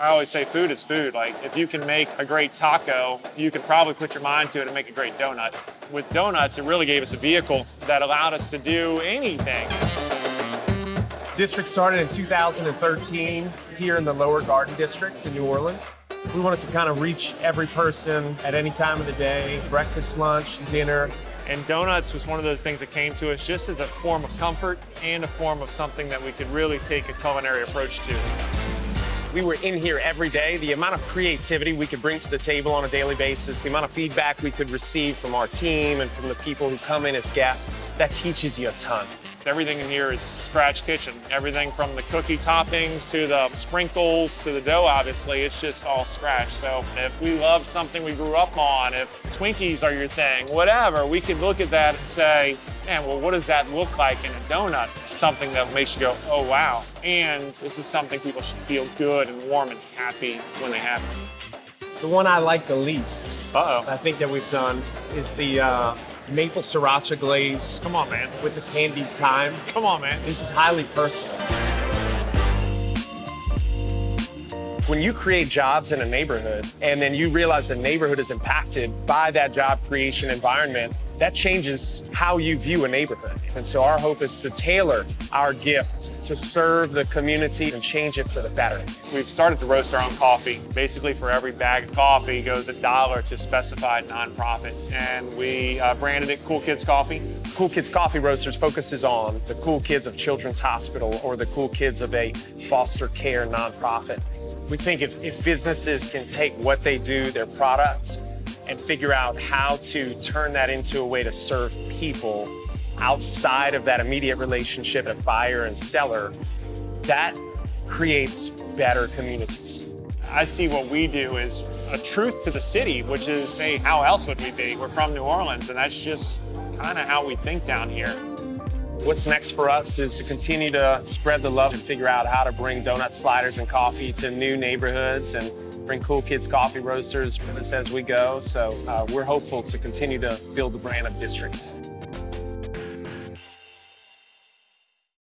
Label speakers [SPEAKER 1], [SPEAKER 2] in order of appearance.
[SPEAKER 1] I always say food is food. Like if you can make a great taco, you can probably put your mind to it and make a great donut. With donuts, it really gave us a vehicle that allowed us to do anything.
[SPEAKER 2] District started in 2013 here in the Lower Garden District in New Orleans. We wanted to kind of reach every person at any time of the day, breakfast, lunch, dinner.
[SPEAKER 1] And donuts was one of those things that came to us just as a form of comfort and a form of something that we could really take a culinary approach to.
[SPEAKER 2] We were in here every day. The amount of creativity we could bring to the table on a daily basis, the amount of feedback we could receive from our team and from the people who come in as guests, that teaches you a ton.
[SPEAKER 1] Everything in here is scratch kitchen. Everything from the cookie toppings to the sprinkles to the dough, obviously, it's just all scratch. So if we love something we grew up on, if Twinkies are your thing, whatever, we could look at that and say, man, well, what does that look like in a donut? Something that makes you go, oh, wow. And this is something people should feel good and warm and happy when they have it.
[SPEAKER 2] The one I like the least,
[SPEAKER 1] Uh-oh.
[SPEAKER 2] I think that we've done, is the uh, maple sriracha glaze
[SPEAKER 1] Come on, man.
[SPEAKER 2] with the candied thyme.
[SPEAKER 1] Come on, man.
[SPEAKER 2] This is highly personal. When you create jobs in a neighborhood and then you realize the neighborhood is impacted by that job creation environment, that changes how you view a neighborhood. And so our hope is to tailor our gift to serve the community and change it for the better.
[SPEAKER 1] We've started to roast our own coffee. Basically, for every bag of coffee goes a dollar to specified nonprofit. And we uh, branded it Cool Kids Coffee.
[SPEAKER 2] Cool Kids Coffee Roasters focuses on the cool kids of Children's Hospital or the cool kids of a foster care nonprofit. We think if, if businesses can take what they do, their product, and figure out how to turn that into a way to serve people outside of that immediate relationship of buyer and seller, that creates better communities.
[SPEAKER 1] I see what we do as a truth to the city, which is, hey, how else would we be? We're from New Orleans, and that's just kind of how we think down here.
[SPEAKER 2] What's next for us is to continue to spread the love and figure out how to bring donut sliders and coffee to new neighborhoods and bring Cool Kids Coffee Roasters with us as we go. So uh, we're hopeful to continue to build the brand of District.